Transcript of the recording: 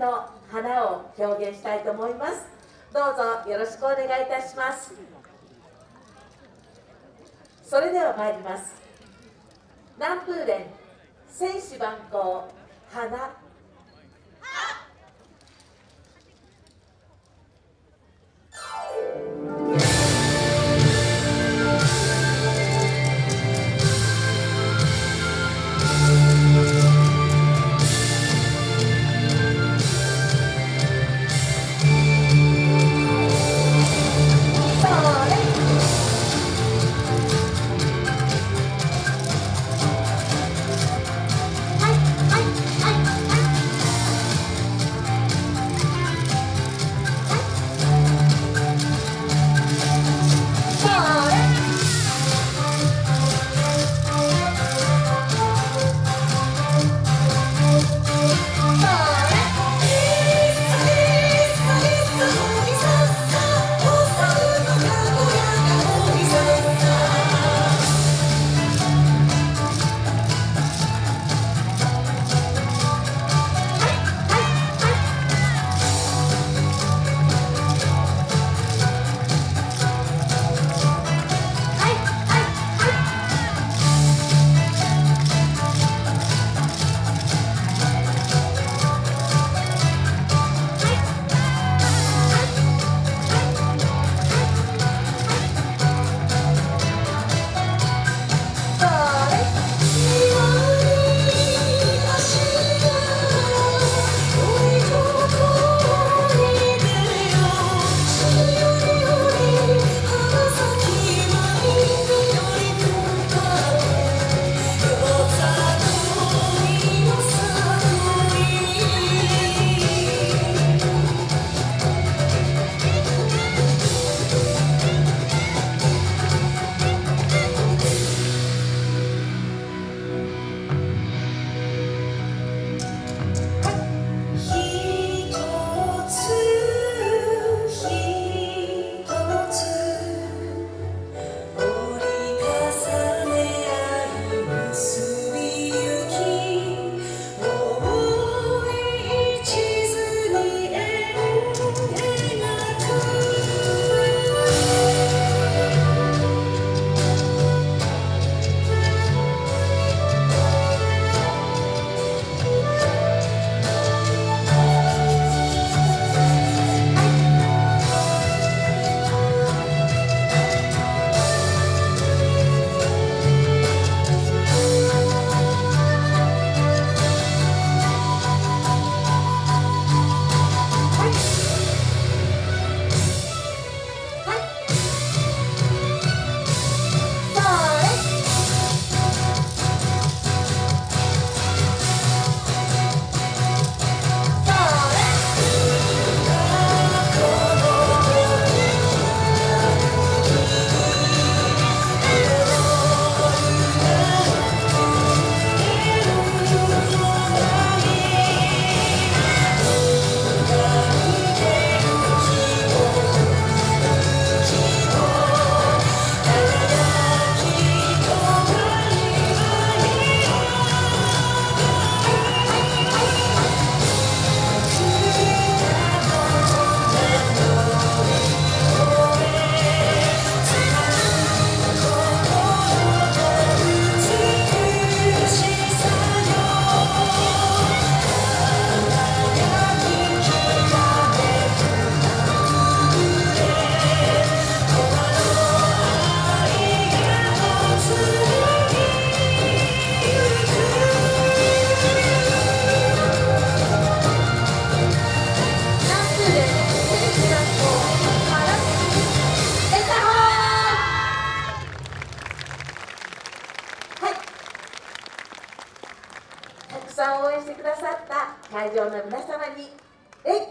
の花を表現したいと思います。どうぞよろしくお願いいたします。それでは参ります。南風連戦士万行花。してくださった会場の皆様に礼